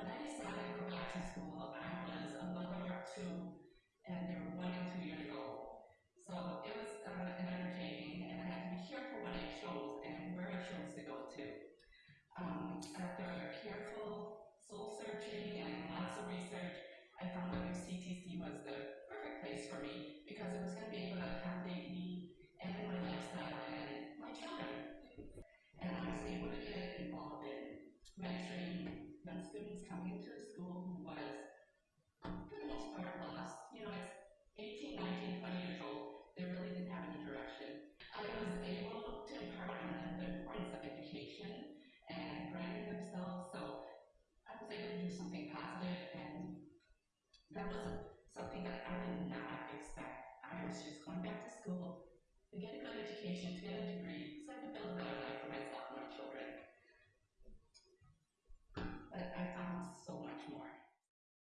when I decided to go back to school, I was a mother of two, and they were one and two years old. So it was uh, an undertaking, and I had to be careful what I chose and where I chose to go to. Um, after a careful kids coming to school who was for the most part lost. You know, it's 18, 19, 20 years old. They really didn't have any direction. I was able to impart on them the importance of education and branding themselves. So I was able to do something positive, and that was something that I didn't know